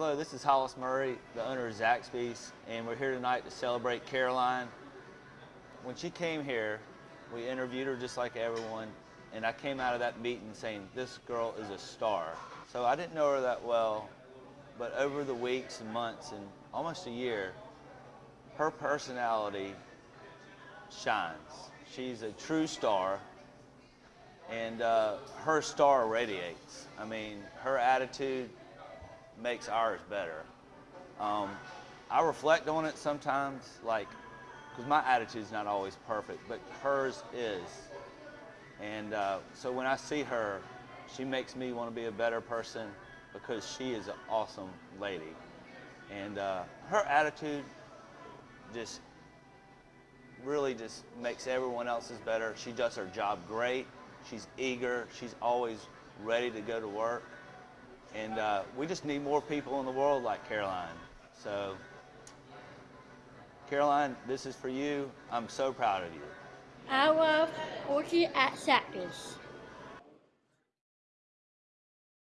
Hello, this is Hollis Murray, the owner of Zaxby's, and we're here tonight to celebrate Caroline. When she came here, we interviewed her just like everyone, and I came out of that meeting saying, this girl is a star. So I didn't know her that well, but over the weeks and months and almost a year, her personality shines. She's a true star, and uh, her star radiates. I mean, her attitude makes ours better. Um, I reflect on it sometimes, like, because my attitude's not always perfect, but hers is. And uh, so when I see her, she makes me want to be a better person because she is an awesome lady. And uh, her attitude just really just makes everyone else's better. She does her job great. She's eager. She's always ready to go to work. And uh, we just need more people in the world like Caroline. So, Caroline, this is for you. I'm so proud of you. I love working at Sackers.